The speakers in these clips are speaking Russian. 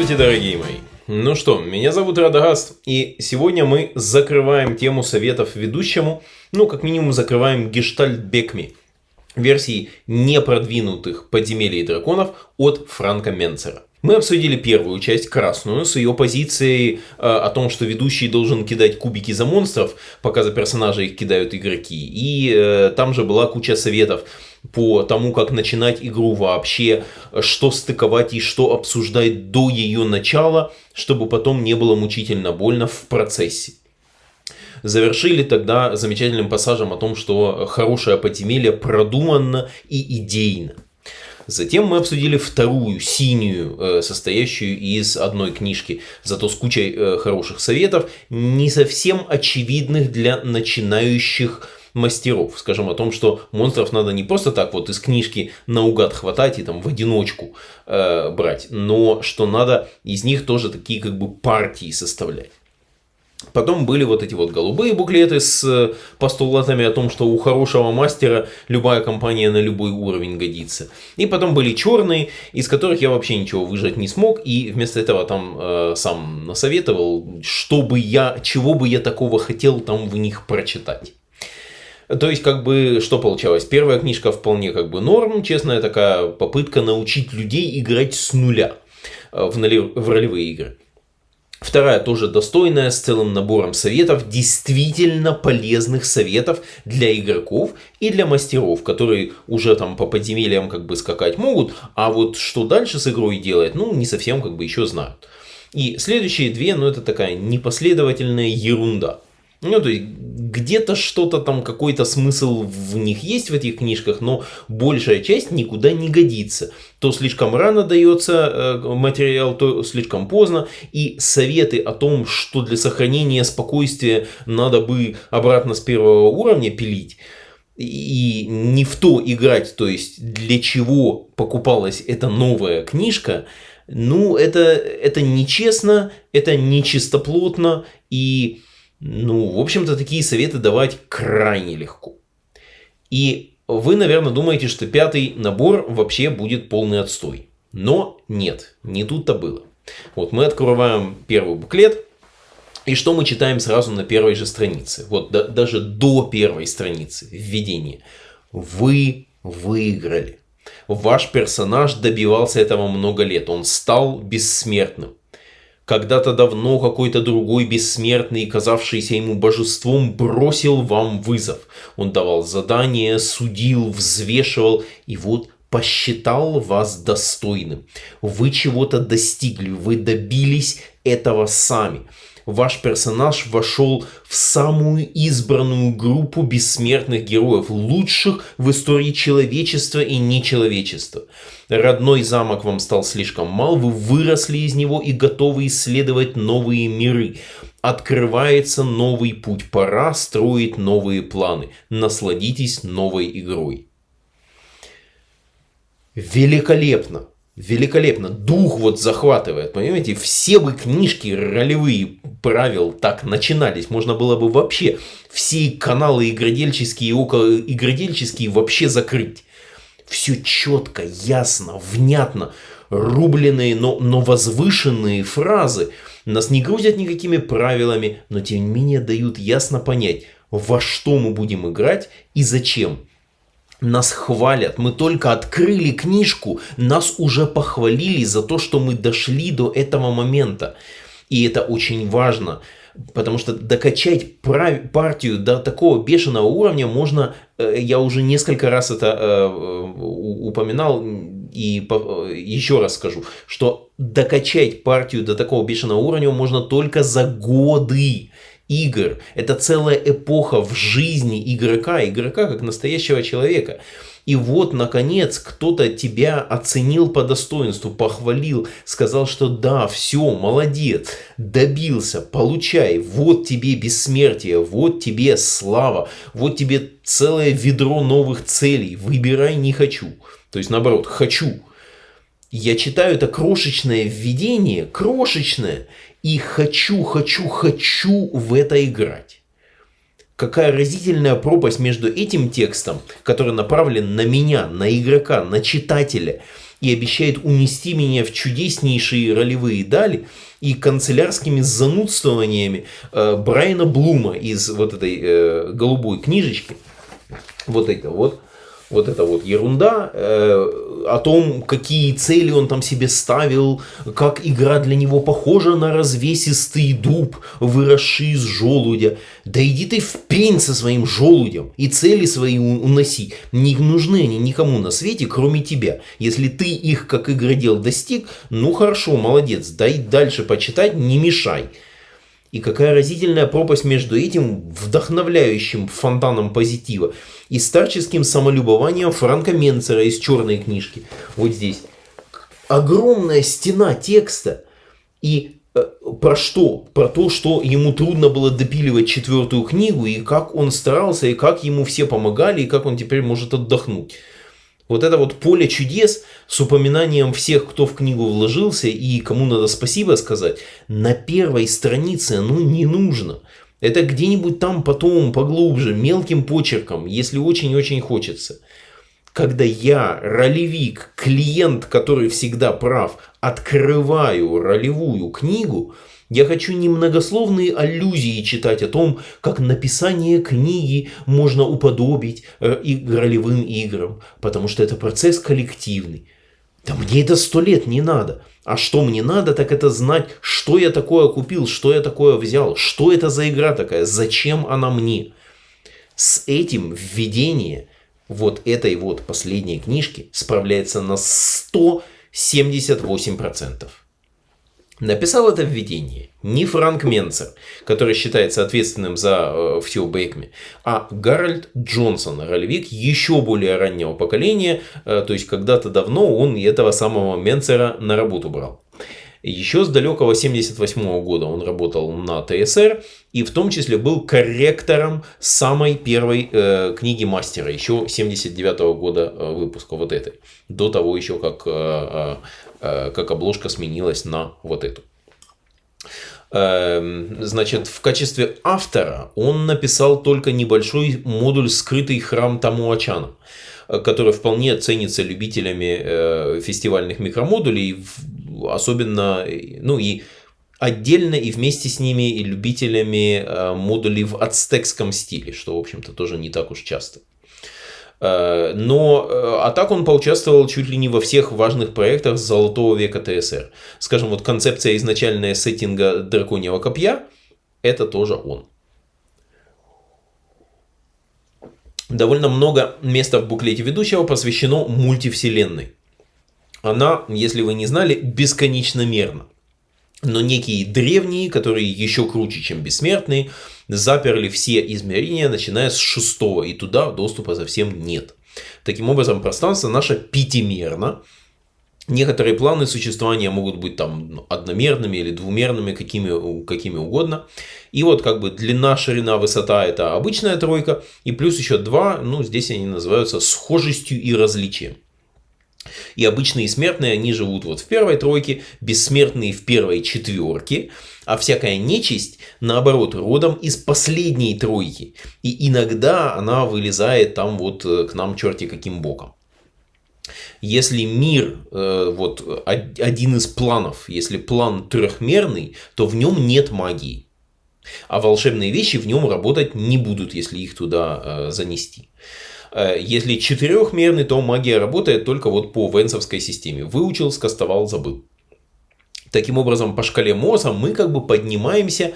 Здравствуйте, дорогие мои! Ну что, меня зовут Радагаст, и сегодня мы закрываем тему советов ведущему, ну, как минимум, закрываем гештальт Бекми, версии непродвинутых подземелий драконов от Франка Менцера. Мы обсудили первую часть, красную, с ее позицией э, о том, что ведущий должен кидать кубики за монстров, пока за персонажей их кидают игроки. И э, там же была куча советов по тому, как начинать игру вообще, что стыковать и что обсуждать до ее начала, чтобы потом не было мучительно больно в процессе. Завершили тогда замечательным пассажем о том, что хорошее подземелье продуманно и идейно. Затем мы обсудили вторую, синюю, э, состоящую из одной книжки, зато с кучей э, хороших советов, не совсем очевидных для начинающих мастеров. Скажем о том, что монстров надо не просто так вот из книжки наугад хватать и там в одиночку э, брать, но что надо из них тоже такие как бы партии составлять. Потом были вот эти вот голубые буклеты с э, постулатами о том, что у хорошего мастера любая компания на любой уровень годится. И потом были черные, из которых я вообще ничего выжать не смог. И вместо этого там э, сам насоветовал, что бы я, чего бы я такого хотел там в них прочитать. То есть, как бы, что получалось? Первая книжка вполне как бы норм, честная такая попытка научить людей играть с нуля э, в, в ролевые игры. Вторая тоже достойная, с целым набором советов, действительно полезных советов для игроков и для мастеров, которые уже там по подземельям как бы скакать могут, а вот что дальше с игрой делать, ну не совсем как бы еще знают. И следующие две, ну это такая непоследовательная ерунда. Ну, то есть, где-то что-то там, какой-то смысл в них есть в этих книжках, но большая часть никуда не годится. То слишком рано дается э, материал, то слишком поздно. И советы о том, что для сохранения спокойствия надо бы обратно с первого уровня пилить, и не в то играть, то есть для чего покупалась эта новая книжка, ну, это, это нечестно, это нечистоплотно, и ну, в общем-то, такие советы давать крайне легко. И вы, наверное, думаете, что пятый набор вообще будет полный отстой. Но нет, не тут-то было. Вот мы открываем первый буклет, и что мы читаем сразу на первой же странице? Вот да, даже до первой страницы введения. Вы выиграли. Ваш персонаж добивался этого много лет. Он стал бессмертным. Когда-то давно какой-то другой бессмертный, казавшийся ему божеством, бросил вам вызов. Он давал задания, судил, взвешивал, и вот посчитал вас достойным. Вы чего-то достигли, вы добились этого сами ваш персонаж вошел в самую избранную группу бессмертных героев, лучших в истории человечества и нечеловечества. Родной замок вам стал слишком мал, вы выросли из него и готовы исследовать новые миры. Открывается новый путь, пора строить новые планы. Насладитесь новой игрой. Великолепно! Великолепно. Дух вот захватывает, понимаете? Все бы книжки ролевые правил так начинались. Можно было бы вообще все каналы игродельческие и около игродельческие вообще закрыть. Все четко, ясно, внятно. Рубленные, но, но возвышенные фразы. Нас не грузят никакими правилами, но тем не менее дают ясно понять, во что мы будем играть и зачем. Нас хвалят, мы только открыли книжку, нас уже похвалили за то, что мы дошли до этого момента. И это очень важно, потому что докачать партию до такого бешеного уровня можно, э, я уже несколько раз это э, упоминал и еще раз скажу, что докачать партию до такого бешеного уровня можно только за годы игр. Это целая эпоха в жизни игрока, игрока как настоящего человека. И вот, наконец, кто-то тебя оценил по достоинству, похвалил, сказал, что да, все, молодец, добился, получай, вот тебе бессмертие, вот тебе слава, вот тебе целое ведро новых целей, выбирай не хочу. То есть, наоборот, хочу. Я читаю это крошечное введение, крошечное, и хочу, хочу, хочу в это играть. Какая разительная пропасть между этим текстом, который направлен на меня, на игрока, на читателя, и обещает унести меня в чудеснейшие ролевые дали и канцелярскими занудствованиями э, Брайана Блума из вот этой э, голубой книжечки. Вот это вот вот эта вот ерунда э, о том, какие цели он там себе ставил, как игра для него похожа на развесистый дуб, выросший из желудя. Да иди ты в пень со своим желудем и цели свои уноси. Не нужны они никому на свете, кроме тебя. Если ты их, как игродел, достиг, ну хорошо, молодец, дай дальше почитать, не мешай. И какая разительная пропасть между этим вдохновляющим фонтаном позитива и старческим самолюбованием Франка Менцера из черной книжки. Вот здесь. Огромная стена текста. И э, про что? Про то, что ему трудно было допиливать четвертую книгу, и как он старался, и как ему все помогали, и как он теперь может отдохнуть. Вот это вот поле чудес с упоминанием всех, кто в книгу вложился и кому надо спасибо сказать, на первой странице ну не нужно. Это где-нибудь там потом поглубже, мелким почерком, если очень-очень хочется. Когда я, ролевик, клиент, который всегда прав, открываю ролевую книгу – я хочу немногословные аллюзии читать о том, как написание книги можно уподобить э, и ролевым играм, потому что это процесс коллективный. Да мне это сто лет не надо. А что мне надо, так это знать, что я такое купил, что я такое взял, что это за игра такая, зачем она мне. С этим введение вот этой вот последней книжки справляется на 178%. Написал это введение не Франк Менцер, который считается ответственным за э, все Бэкми, а Гарольд Джонсон, ролевик еще более раннего поколения, э, то есть когда-то давно он этого самого Менцера на работу брал. Еще с далекого 78 года он работал на ТСР и в том числе был корректором самой первой э, книги мастера, еще 79 -го года э, выпуска вот этой, до того еще как э, э, Э, как обложка сменилась на вот эту. Эм, значит, в качестве автора он написал только небольшой модуль «Скрытый храм Тамуачана», который вполне ценится любителями э, фестивальных микромодулей, особенно, ну и отдельно и вместе с ними и любителями э, модулей в ацтекском стиле, что, в общем-то, тоже не так уж часто. Э, но, э, а так он поучаствовал чуть ли не во всех важных проектах золотого века ТСР. Скажем, вот концепция изначальная сеттинга драконьего копья, это тоже он. Довольно много места в буклете ведущего посвящено мультивселенной. Она, если вы не знали, бесконечно мерна. Но некие древние, которые еще круче, чем бессмертные, заперли все измерения, начиная с шестого, и туда доступа совсем нет. Таким образом, пространство наше пятимерно. Некоторые планы существования могут быть там одномерными или двумерными, какими, какими угодно. И вот как бы длина, ширина, высота это обычная тройка. И плюс еще два, ну здесь они называются схожестью и различием. И обычные смертные, они живут вот в первой тройке, бессмертные в первой четверке, а всякая нечисть, наоборот, родом из последней тройки. И иногда она вылезает там вот э, к нам черти каким боком. Если мир, э, вот один из планов, если план трехмерный, то в нем нет магии. А волшебные вещи в нем работать не будут, если их туда э, занести. Э, если четырехмерный, то магия работает только вот по венсовской системе. Выучил, скастовал, забыл. Таким образом, по шкале МОЗа мы как бы поднимаемся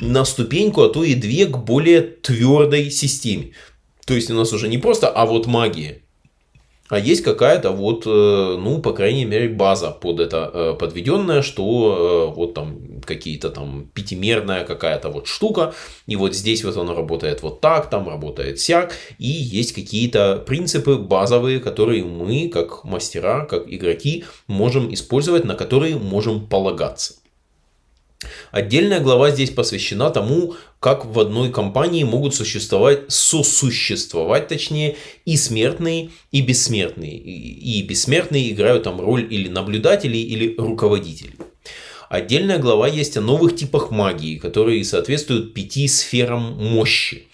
на ступеньку, а то и две к более твердой системе. То есть у нас уже не просто, а вот магия. А есть какая-то вот, э, ну, по крайней мере, база под это э, подведенная, что вот там какие-то там пятимерная какая-то вот штука, и вот здесь вот оно работает вот так, там работает сяк, и есть какие-то принципы базовые, которые мы, как мастера, как игроки, можем использовать, на которые можем полагаться. Отдельная глава здесь посвящена тому, как в одной компании могут существовать, сосуществовать, точнее, и смертные, и бессмертные. И бессмертные играют там роль или наблюдателей, или руководителей. Отдельная глава есть о новых типах магии, которые соответствуют пяти сферам мощи.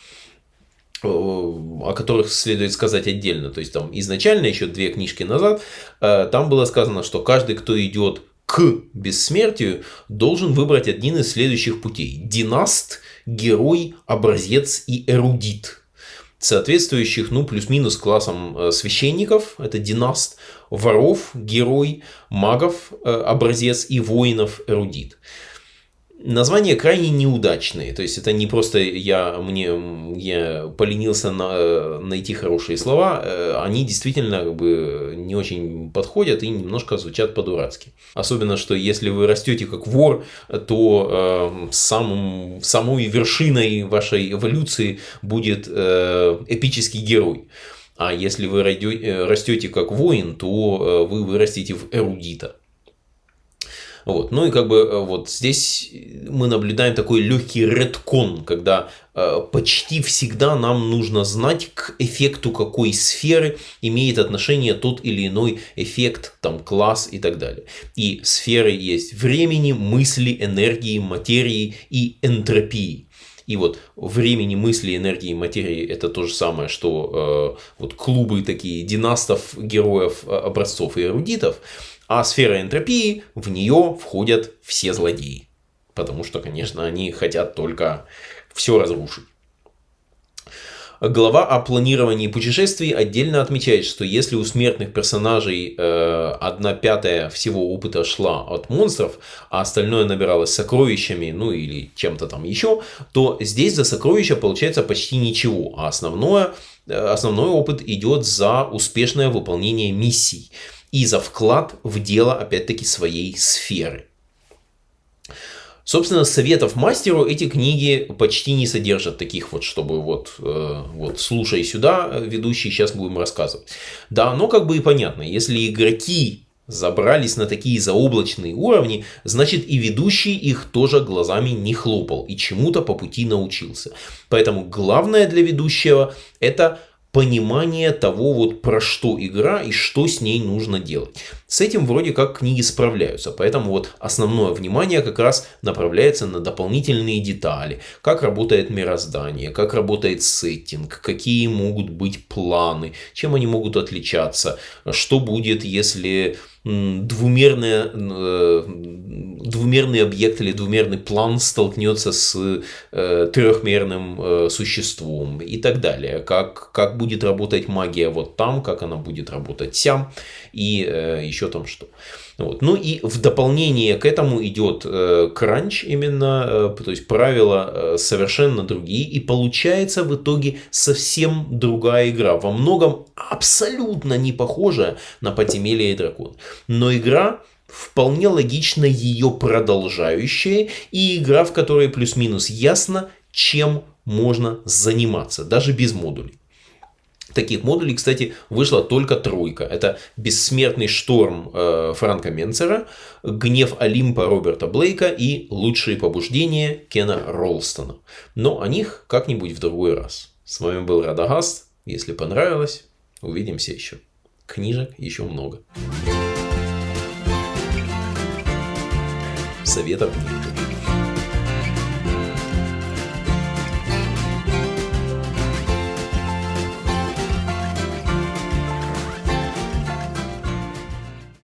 о которых следует сказать отдельно. То есть там изначально, еще две книжки назад, там было сказано, что каждый, кто идет к бессмертию, должен выбрать один из следующих путей. Династ, герой, образец и эрудит соответствующих, ну, плюс-минус классом э, священников, это династ, воров, герой, магов, э, образец и воинов, эрудит. Названия крайне неудачные, то есть это не просто я, мне, я поленился на, найти хорошие слова, э, они действительно как бы не очень подходят и немножко звучат по-дурацки. Особенно, что если вы растете как вор, то э, самым, самой вершиной вашей эволюции будет э, эпический герой. А если вы э, растете как воин, то вы вырастете в эрудита. Вот. Ну и как бы э, вот здесь мы наблюдаем такой легкий редкон, когда э, почти всегда нам нужно знать к эффекту какой сферы имеет отношение тот или иной эффект, там класс и так далее. И сферы есть времени, мысли, энергии, материи и энтропии. И вот времени, мысли, энергии, материи это то же самое, что э, вот клубы такие династов, героев, э, образцов и эрудитов. А сфера энтропии, в нее входят все злодеи. Потому что, конечно, они хотят только все разрушить. Глава о планировании путешествий отдельно отмечает, что если у смертных персонажей э, одна пятая всего опыта шла от монстров, а остальное набиралось сокровищами, ну или чем-то там еще, то здесь за сокровища получается почти ничего, а основное, э, основной опыт идет за успешное выполнение миссий и за вклад в дело, опять-таки, своей сферы. Собственно, советов мастеру эти книги почти не содержат таких вот, чтобы вот, э, вот слушай сюда, ведущий, сейчас будем рассказывать. Да, но как бы и понятно, если игроки забрались на такие заоблачные уровни, значит и ведущий их тоже глазами не хлопал и чему-то по пути научился. Поэтому главное для ведущего это понимание того, вот про что игра и что с ней нужно делать. С этим вроде как книги справляются, поэтому вот основное внимание как раз направляется на дополнительные детали, как работает мироздание, как работает сеттинг, какие могут быть планы, чем они могут отличаться, что будет, если двумерный, э, двумерный объект или двумерный план столкнется с э, трехмерным э, существом и так далее. Как, как будет работать магия вот там, как она будет работать сям и еще там что. Вот. Ну и в дополнение к этому идет э, кранч именно, э, то есть правила э, совершенно другие. И получается в итоге совсем другая игра. Во многом абсолютно не похожая на подземелье и дракон. Но игра вполне логично ее продолжающая. И игра, в которой плюс-минус ясно, чем можно заниматься, даже без модулей. Таких модулей, кстати, вышла только тройка. Это «Бессмертный шторм» э, Франка Менцера, «Гнев Олимпа» Роберта Блейка и «Лучшие побуждения» Кена Ролстона. Но о них как-нибудь в другой раз. С вами был Радагаст. Если понравилось, увидимся еще. Книжек еще много. Советов нет.